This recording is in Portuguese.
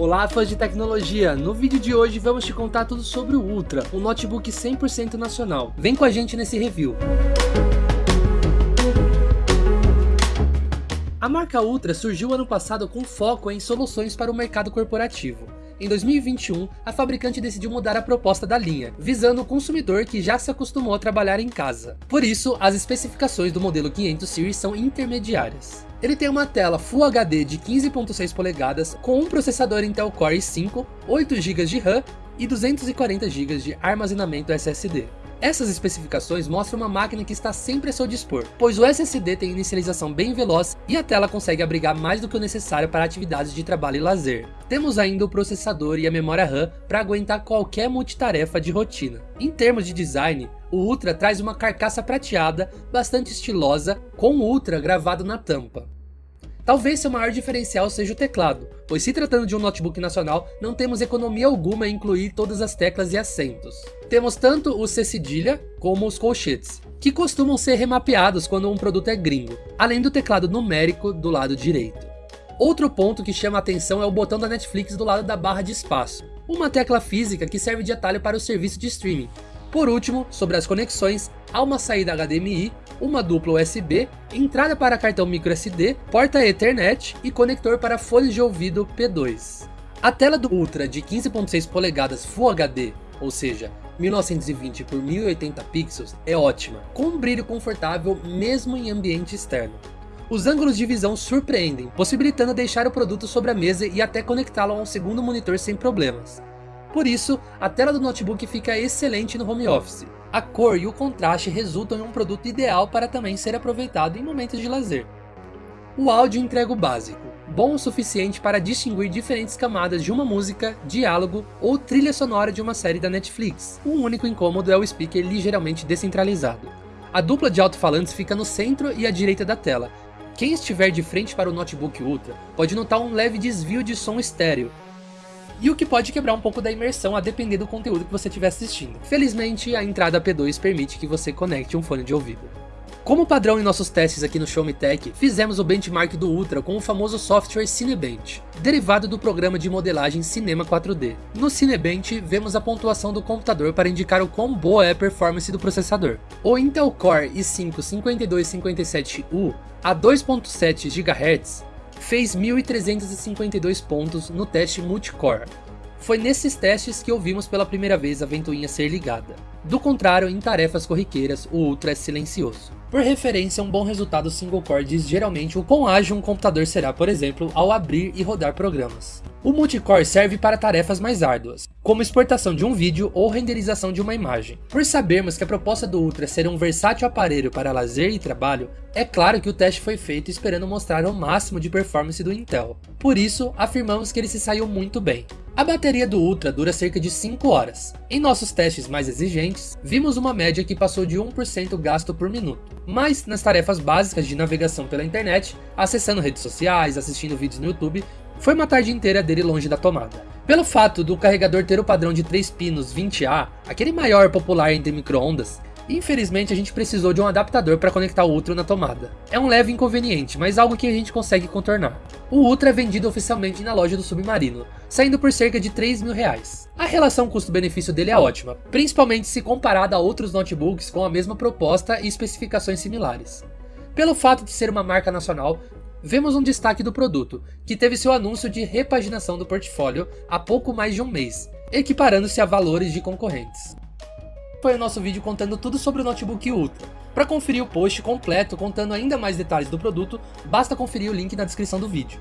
Olá fãs de tecnologia, no vídeo de hoje vamos te contar tudo sobre o Ultra, um notebook 100% nacional. Vem com a gente nesse review. A marca Ultra surgiu ano passado com foco em soluções para o mercado corporativo. Em 2021, a fabricante decidiu mudar a proposta da linha, visando o consumidor que já se acostumou a trabalhar em casa. Por isso, as especificações do modelo 500 Series são intermediárias. Ele tem uma tela Full HD de 15.6 polegadas com um processador Intel Core i5, 8 GB de RAM e 240 GB de armazenamento SSD. Essas especificações mostram uma máquina que está sempre a seu dispor, pois o SSD tem inicialização bem veloz e a tela consegue abrigar mais do que o necessário para atividades de trabalho e lazer. Temos ainda o processador e a memória RAM para aguentar qualquer multitarefa de rotina. Em termos de design, o Ultra traz uma carcaça prateada, bastante estilosa, com Ultra gravado na tampa. Talvez seu maior diferencial seja o teclado, pois se tratando de um notebook nacional, não temos economia alguma em incluir todas as teclas e assentos. Temos tanto o C cedilha como os colchetes, que costumam ser remapeados quando um produto é gringo, além do teclado numérico do lado direito. Outro ponto que chama a atenção é o botão da Netflix do lado da barra de espaço, uma tecla física que serve de atalho para o serviço de streaming. Por último, sobre as conexões, há uma saída HDMI uma dupla USB, entrada para cartão microSD, porta Ethernet e conector para fones de ouvido P2. A tela do Ultra de 15.6 polegadas Full HD, ou seja, 1920 por 1080 pixels, é ótima, com um brilho confortável mesmo em ambiente externo. Os ângulos de visão surpreendem, possibilitando deixar o produto sobre a mesa e até conectá-lo a um segundo monitor sem problemas. Por isso, a tela do notebook fica excelente no home office, a cor e o contraste resultam em um produto ideal para também ser aproveitado em momentos de lazer. O áudio entrega o básico, bom o suficiente para distinguir diferentes camadas de uma música, diálogo ou trilha sonora de uma série da Netflix. O único incômodo é o speaker ligeiramente descentralizado. A dupla de alto-falantes fica no centro e à direita da tela. Quem estiver de frente para o notebook Ultra pode notar um leve desvio de som estéreo, e o que pode quebrar um pouco da imersão a depender do conteúdo que você estiver assistindo. Felizmente, a entrada P2 permite que você conecte um fone de ouvido. Como padrão em nossos testes aqui no Show Me Tech, fizemos o benchmark do Ultra com o famoso software Cinebench, derivado do programa de modelagem Cinema 4D. No Cinebench, vemos a pontuação do computador para indicar o quão boa é a performance do processador. O Intel Core i5-5257U a 2.7 GHz fez 1.352 pontos no teste multicore. Foi nesses testes que ouvimos pela primeira vez a ventoinha ser ligada. Do contrário, em tarefas corriqueiras, o Ultra é silencioso. Por referência, um bom resultado single core diz geralmente o quão ágil um computador será, por exemplo, ao abrir e rodar programas. O multicore serve para tarefas mais árduas, como exportação de um vídeo ou renderização de uma imagem. Por sabermos que a proposta do Ultra ser um versátil aparelho para lazer e trabalho, é claro que o teste foi feito esperando mostrar o máximo de performance do Intel. Por isso, afirmamos que ele se saiu muito bem. A bateria do Ultra dura cerca de 5 horas. Em nossos testes mais exigentes, vimos uma média que passou de 1% gasto por minuto. Mas nas tarefas básicas de navegação pela internet, acessando redes sociais, assistindo vídeos no YouTube, foi uma tarde inteira dele longe da tomada. Pelo fato do carregador ter o padrão de 3 pinos 20A, aquele maior popular entre microondas, infelizmente a gente precisou de um adaptador para conectar o Ultra na tomada. É um leve inconveniente, mas algo que a gente consegue contornar. O Ultra é vendido oficialmente na loja do Submarino, saindo por cerca de 3 mil reais. A relação custo-benefício dele é ótima, principalmente se comparada a outros notebooks com a mesma proposta e especificações similares. Pelo fato de ser uma marca nacional, Vemos um destaque do produto, que teve seu anúncio de repaginação do portfólio há pouco mais de um mês, equiparando-se a valores de concorrentes. Foi o nosso vídeo contando tudo sobre o notebook Ultra. Para conferir o post completo contando ainda mais detalhes do produto, basta conferir o link na descrição do vídeo.